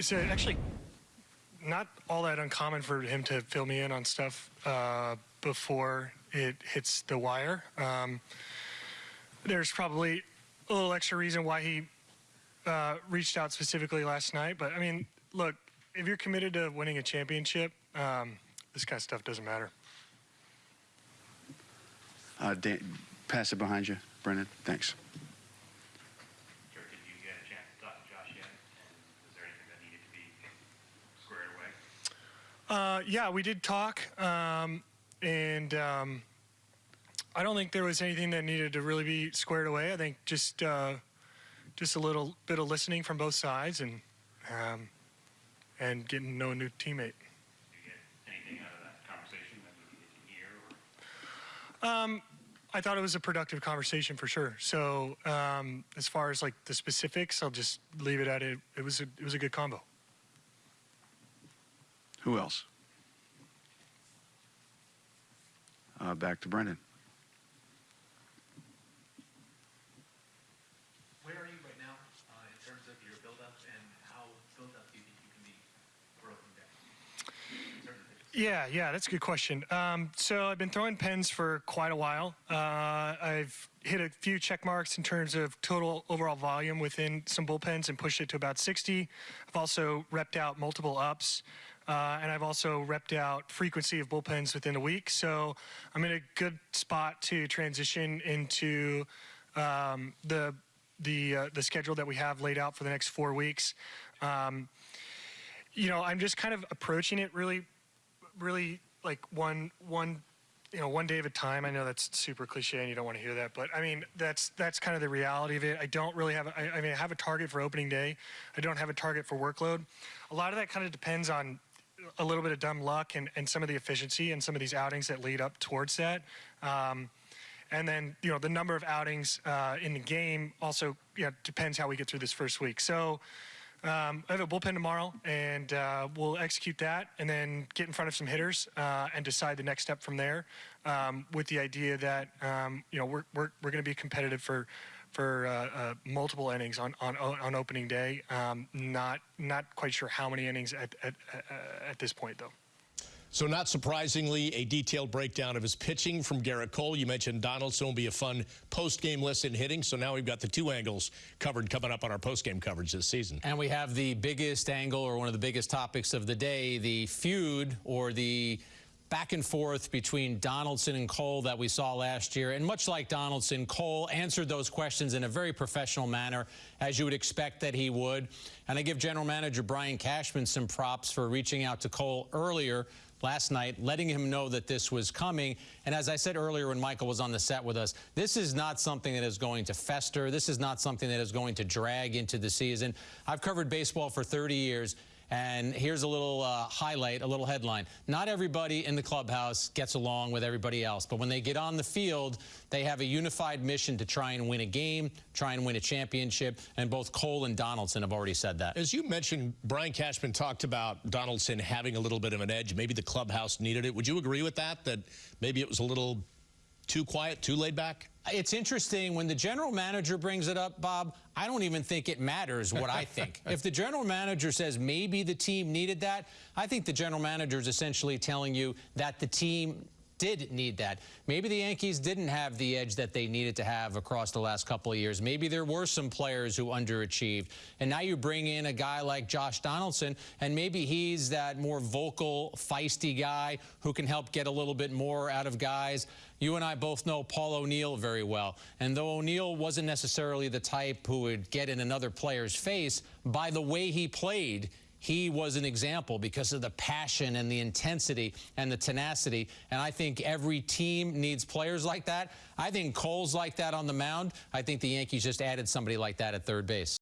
it's actually not all that uncommon for him to fill me in on stuff uh, before it hits the wire. Um, there's probably a little extra reason why he uh, reached out specifically last night. But I mean, look, if you're committed to winning a championship, um, this kind of stuff doesn't matter. Uh, Dan, pass it behind you, Brendan. Thanks. Sure, did you get a chance to talk to Josh yet? And was there anything that needed to be squared away? Uh, yeah, we did talk, um, and um, I don't think there was anything that needed to really be squared away. I think just uh, just a little bit of listening from both sides and um, and getting to know a new teammate. Did you get anything out of that conversation that you needed to hear? Um, I thought it was a productive conversation for sure. So um, as far as like the specifics, I'll just leave it at it. It was a, it was a good combo. Who else? Uh, back to Brendan. Where are you right now uh, in terms of your build-up and how built up do you think you can be for opening day? In terms of pitches. Yeah, yeah, that's a good question. Um, so I've been throwing pens for quite a while. Uh, I've hit a few check marks in terms of total overall volume within some bullpens and pushed it to about 60. I've also repped out multiple ups. Uh, and I've also repped out frequency of bullpens within a week. So I'm in a good spot to transition into um, the the uh, the schedule that we have laid out for the next four weeks. Um, you know, I'm just kind of approaching it really really like one one you know one day at a time i know that's super cliche and you don't want to hear that but i mean that's that's kind of the reality of it i don't really have a, I, I mean i have a target for opening day i don't have a target for workload a lot of that kind of depends on a little bit of dumb luck and, and some of the efficiency and some of these outings that lead up towards that um, and then you know the number of outings uh, in the game also you know, depends how we get through this first week so um, I have a bullpen tomorrow, and uh, we'll execute that, and then get in front of some hitters uh, and decide the next step from there. Um, with the idea that um, you know we're we're, we're going to be competitive for for uh, uh, multiple innings on on, on opening day. Um, not not quite sure how many innings at at, at this point though. So not surprisingly, a detailed breakdown of his pitching from Gerrit Cole. You mentioned Donaldson will be a fun post-game lesson hitting, so now we've got the two angles covered coming up on our post-game coverage this season. And we have the biggest angle or one of the biggest topics of the day, the feud or the back and forth between Donaldson and Cole that we saw last year. And much like Donaldson, Cole answered those questions in a very professional manner, as you would expect that he would. And I give general manager Brian Cashman some props for reaching out to Cole earlier last night, letting him know that this was coming. And as I said earlier when Michael was on the set with us, this is not something that is going to fester. This is not something that is going to drag into the season. I've covered baseball for 30 years. And here's a little uh, highlight, a little headline. Not everybody in the clubhouse gets along with everybody else, but when they get on the field, they have a unified mission to try and win a game, try and win a championship, and both Cole and Donaldson have already said that. As you mentioned, Brian Cashman talked about Donaldson having a little bit of an edge. Maybe the clubhouse needed it. Would you agree with that, that maybe it was a little too quiet, too laid back? It's interesting when the general manager brings it up, Bob. I don't even think it matters what I think. if the general manager says maybe the team needed that, I think the general manager is essentially telling you that the team did need that. Maybe the Yankees didn't have the edge that they needed to have across the last couple of years. Maybe there were some players who underachieved. And now you bring in a guy like Josh Donaldson, and maybe he's that more vocal, feisty guy who can help get a little bit more out of guys. You and I both know Paul O'Neill very well. And though O'Neill wasn't necessarily the type who would get in another player's face, by the way he played, he was an example because of the passion and the intensity and the tenacity. And I think every team needs players like that. I think Cole's like that on the mound. I think the Yankees just added somebody like that at third base.